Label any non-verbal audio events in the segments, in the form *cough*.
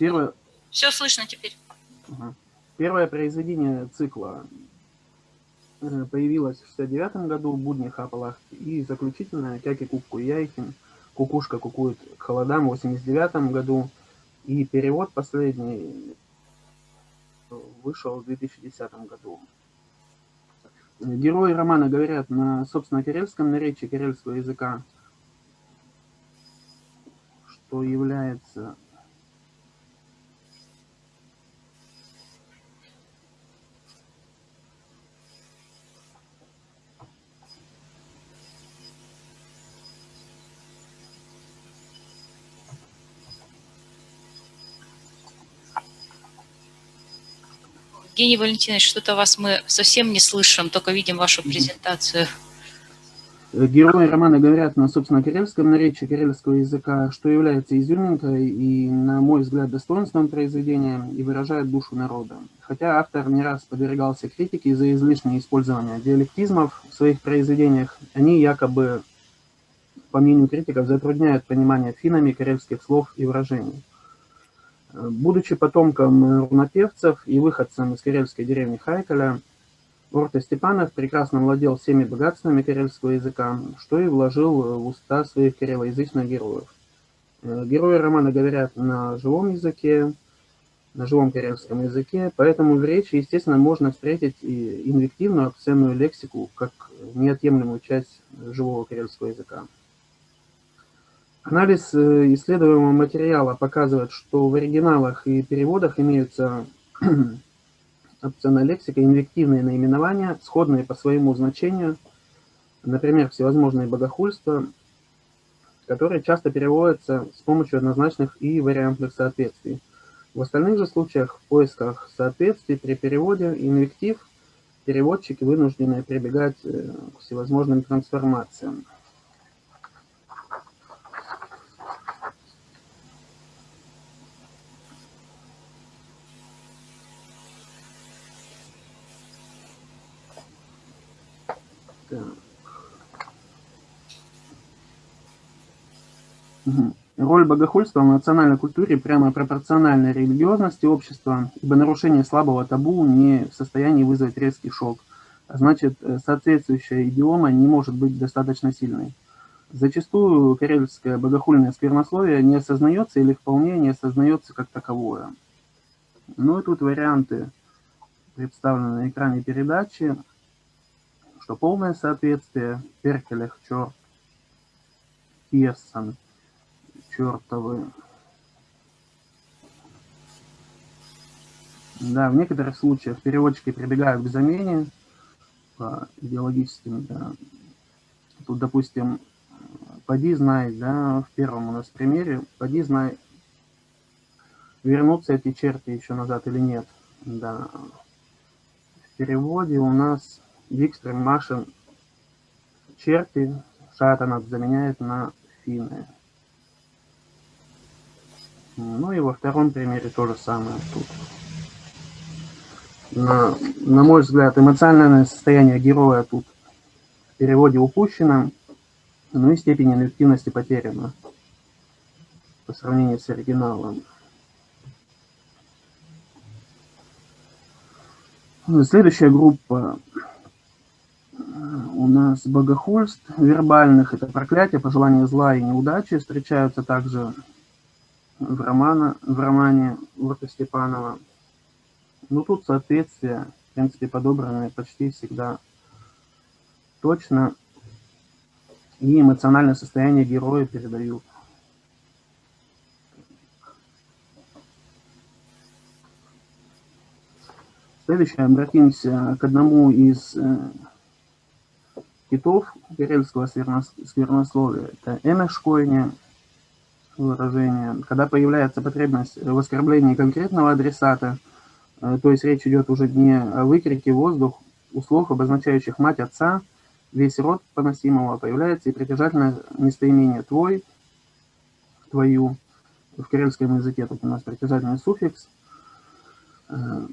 Первое... Все слышно теперь. Первое произведение цикла э, появилось в 69 году в «Буднях Апалах» и заключительное «Кяки Кубку Яйкин», «Кукушка кукует к холодам» в 89 году. И перевод последний вышел в 2010 году. Герои романа говорят на, собственно, карельском наречии карельского языка, что является Евгений Валентинович, что-то вас мы совсем не слышим, только видим вашу презентацию. Герои романа говорят на, собственно, карельском наречии карельского языка, что является изюминкой и, на мой взгляд, достоинством произведения и выражает душу народа. Хотя автор не раз подвергался критике за излишнее использование диалектизмов в своих произведениях, они якобы, по мнению критиков, затрудняют понимание финами карельских слов и выражений. Будучи потомком рунопевцев и выходцем из карельской деревни Хайкаля, Орта Степанов прекрасно владел всеми богатствами карельского языка, что и вложил в уста своих карелоязычных героев. Э, герои романа говорят на живом языке, на живом карельском языке, поэтому в речи, естественно, можно встретить и инвективную, обсценную лексику, как неотъемлемую часть живого карельского языка. Анализ э, исследуемого материала показывает, что в оригиналах и переводах имеются *clears throat* опционная лексика, инвективные наименования, сходные по своему значению, например, всевозможные богохульства, которые часто переводятся с помощью однозначных и вариантных соответствий. В остальных же случаях в поисках соответствий при переводе инвектив переводчики вынуждены прибегать э, к всевозможным трансформациям. Роль богохульства в национальной культуре прямо пропорциональна религиозности общества, ибо нарушение слабого табу не в состоянии вызвать резкий шок, а значит, э, соответствующая идиома не может быть достаточно сильной. Зачастую карельское богохульное сквернословие не осознается или вполне не осознается как таковое. Ну и тут варианты представлены на экране передачи, что полное соответствие Перкелех, черт, Пьессон – чертовы. Да, в некоторых случаях переводчики прибегают к замене по идеологическим, да. Тут, допустим, поди знай, да, в первом у нас примере, поди знай, вернутся эти черти еще назад или нет. Да. В переводе у нас Викстрем Машин черти Шатанат заменяет на финны. Ну и во втором примере то же самое тут. На, на мой взгляд, эмоциональное состояние героя тут в переводе упущено, ну и степень инвективности потеряна по сравнению с оригиналом. Следующая группа у нас богохульств вербальных, это проклятие, пожелания зла и неудачи, встречаются также в, романа, в романе Урта Степанова. Ну, тут соответствие, в принципе, подобраны почти всегда точно, и эмоциональное состояние героя передают. Следующее, обратимся к одному из э, китов карельского сквернословия. Это Эмешкойне, выражение, когда появляется потребность в оскорблении конкретного адресата, э, то есть речь идет уже не о выкрике воздух, у обозначающих мать, отца, весь род поносимого, появляется и притяжательное местоимение «твой», «твою». В карельском языке тут у нас притяжательный суффикс. Э,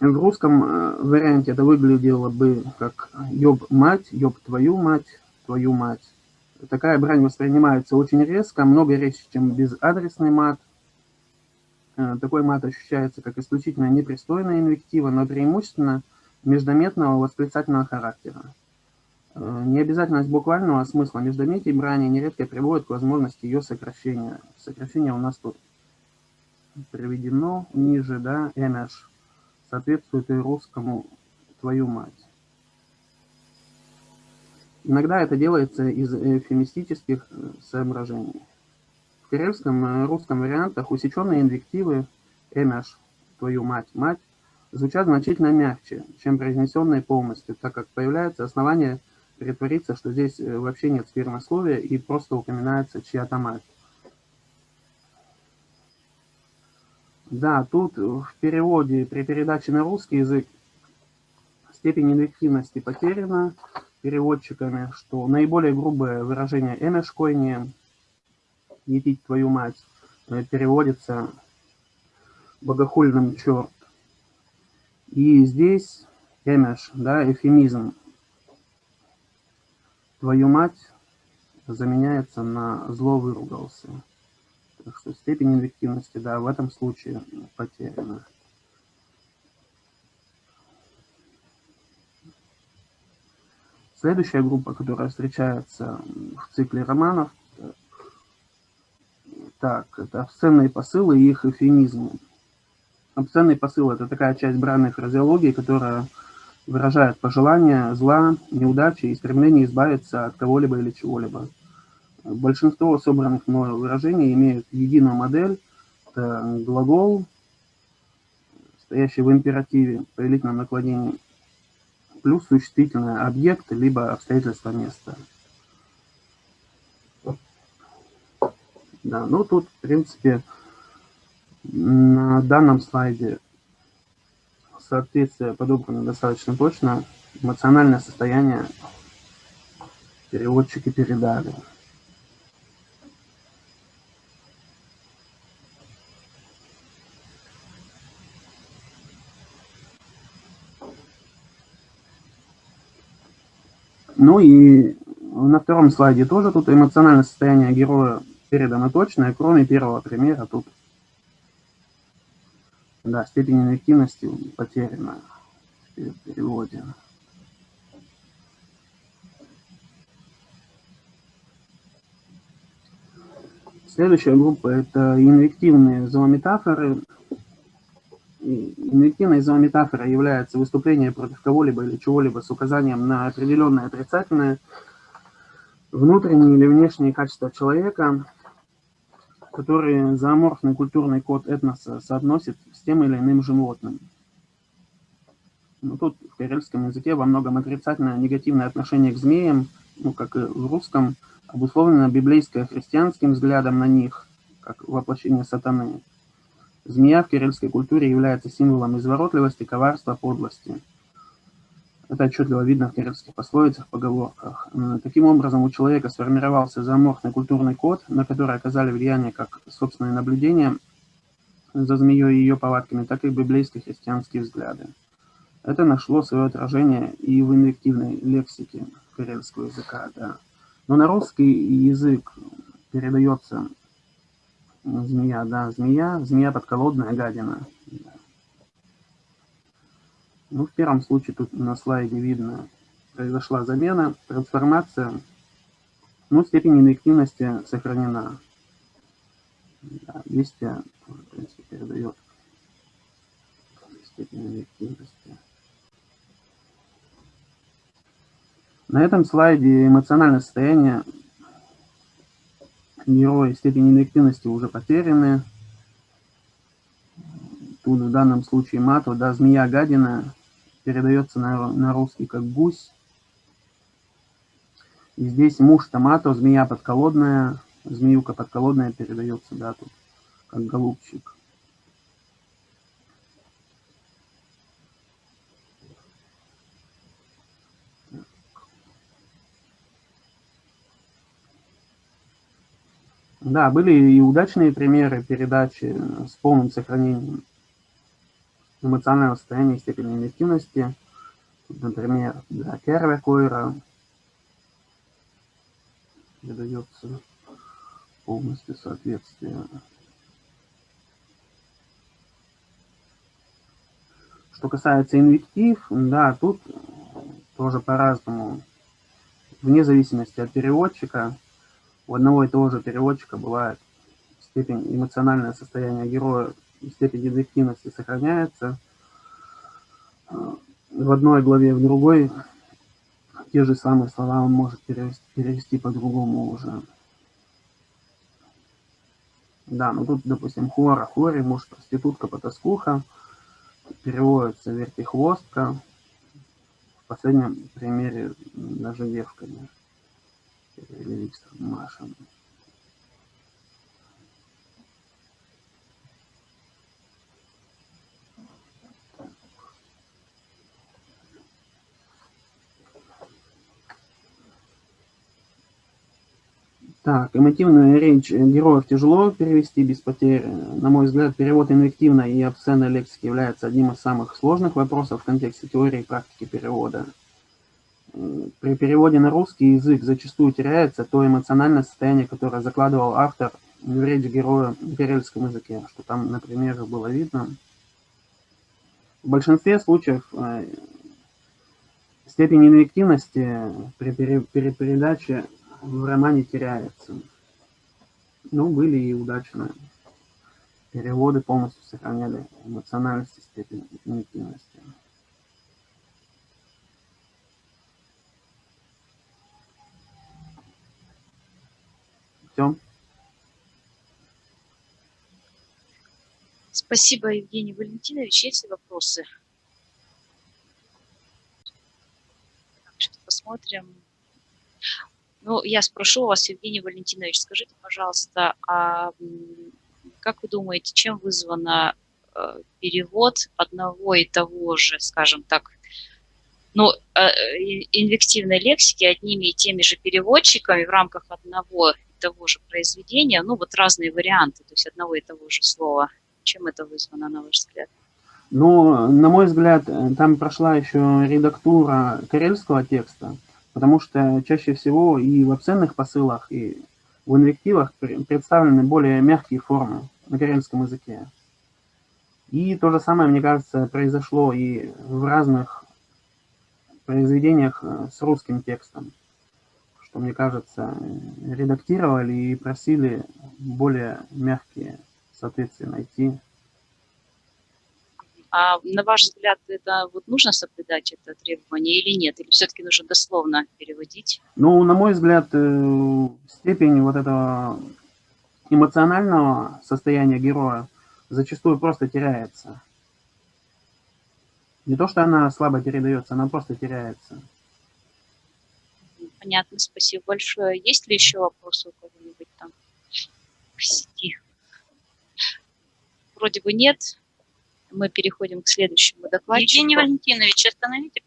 в русском э, варианте это выглядело бы как «ёб мать», «ёб твою мать», «твою мать» такая брань воспринимается очень резко, много резче, чем безадресный мат. э, такой мат ощущается как исключительно непристойная инвектива, но преимущественно междометного восклицательного характера. Э, необязательность буквального смысла междометий брани нередко приводит к возможности ее сокращения. Сокращение у нас тут приведено ниже, да, эмеш, соответствует и русскому «твою мать». Иногда это делается из эвфемистических э, соображений. В карельском и русском вариантах усеченные инвективы «эмеш», «твою мать», «мать» звучат значительно мягче, чем произнесенные полностью, так как появляется основание притвориться, что здесь э, вообще нет спермословия и просто упоминается чья-то мать. Да, тут в переводе, при передаче на русский язык степень инвективности потеряна переводчиками, что наиболее грубое выражение «эмешкойни» «етить твою мать» э, переводится богохульным черт. И здесь эмеш, да, эфемизм. Твою мать заменяется на зло выругался. Так что степень инвективности, да, в этом случае потеряна. Следующая группа, которая встречается в цикле романов, так, это обсценные посылы и их эфемизмы. Обсценный посыл – это такая часть бранной фразеологии, которая выражает пожелание зла, неудачи и стремление избавиться от кого-либо или чего-либо. Большинство собранных мною выражений имеют единую модель. Это глагол, стоящий в императиве, повелительном наклонении, плюс существительное объект, либо обстоятельства места. Да, ну тут, в принципе, на данном слайде соответствие подобрано достаточно точно. Эмоциональное состояние переводчики передали. Ну и на втором слайде тоже тут эмоциональное состояние героя передано точно, кроме первого примера тут да, степень инвективности потеряна в переводе. Следующая группа – это инвективные зоометафоры. Инвективной зоометафорой является выступление против кого-либо или чего-либо с указанием на определенное отрицательное внутренние или внешние качества человека, которые зооморфный культурный код этноса соотносит с тем или иным животным. Ну, тут в карельском языке во многом отрицательное негативное отношение к змеям, ну, как и в русском, обусловлено библейско-христианским взглядом на них, как воплощение сатаны. Змея в кириллской культуре является символом изворотливости, коварства, подлости – это отчетливо видно в кириллских пословицах, поговорках. Таким образом, у человека сформировался зооморфный культурный код, на который оказали влияние как собственные наблюдения за змеей и ее повадками, так и библейско-христианские взгляды. Это нашло свое отражение и в инвективной лексике карельского языка. Да. Но на русский язык передается змея, да, змея, змея подколодная гадина. Ну, в первом случае тут на слайде видно, произошла замена, трансформация, но степень инвективности сохранена. Да, листья тоже, в принципе, передает степень инвективности. На этом слайде эмоциональное состояние героя степени инвективности уже потеряны. Тут в данном случае мату, да, змея гадина передается на, на русский как гусь. И здесь муж томато, змея подколодная, змеюка подколодная передается, да, тут как голубчик. Да, были и удачные примеры передачи с полным сохранением эмоционального состояния и степени инвективности. Например, для Керве Койра передается полностью соответствие. Что касается инвектив, да, тут тоже по-разному. Вне зависимости от переводчика, у одного и того же переводчика бывает степень эмоциональное состояние героя степень инвективности сохраняется. В одной главе, в другой те же самые слова он может перевести, перевести по-другому уже. Да, ну тут, допустим, хора, хори, муж, проститутка, потаскуха, переводится вертихвостка, в последнем примере даже девка, или Виктор Маша. Так, эмотивная речь героев тяжело перевести без потерь. На мой взгляд, перевод инвективной и обсценной лексики является одним из самых сложных вопросов в контексте теории и практики перевода. При переводе на русский язык зачастую теряется то эмоциональное состояние, которое закладывал автор в речь героя в перельском языке, что там, например, было видно. В большинстве случаев э, степень инвективности при передаче в романе теряется. Ну, были и удачные переводы, полностью сохраняли эмоциональность и степень интимности. Все. Спасибо, Евгений Валентинович. Есть ли вопросы? Посмотрим. Ну, я спрошу вас, Евгений Валентинович, скажите, пожалуйста, а как вы думаете, чем вызвано э, перевод одного и того же, скажем так, ну, э, инвективной лексики одними и теми же переводчиками в рамках одного и того же произведения, ну, вот разные варианты, то есть одного и того же слова. Чем это вызвано, на ваш взгляд? Ну, на мой взгляд, там прошла еще редактура карельского текста, потому что чаще всего и в обсценных посылах, и в инвективах представлены более мягкие формы на карельском языке. И то же самое, мне кажется, произошло и в разных произведениях э, с русским текстом, что, мне кажется, редактировали и просили более мягкие соответствия найти. А на ваш взгляд, это вот нужно соблюдать это требование или нет? Или все-таки нужно дословно переводить? Ну, на мой взгляд, э, степень вот этого эмоционального состояния героя зачастую просто теряется. Не то, что она слабо передается, она просто теряется. Понятно, спасибо большое. Есть ли еще вопросы у кого-нибудь там в сети? Вроде бы нет мы переходим к следующему докладчику. Евгений Валентинович, остановите.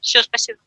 Все, спасибо.